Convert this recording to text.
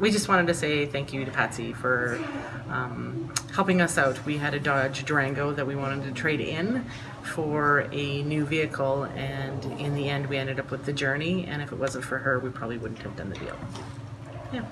we just wanted to say thank you to Patsy for um, helping us out. We had a Dodge Durango that we wanted to trade in for a new vehicle, and in the end, we ended up with the Journey. And if it wasn't for her, we probably wouldn't have done the deal. Yeah.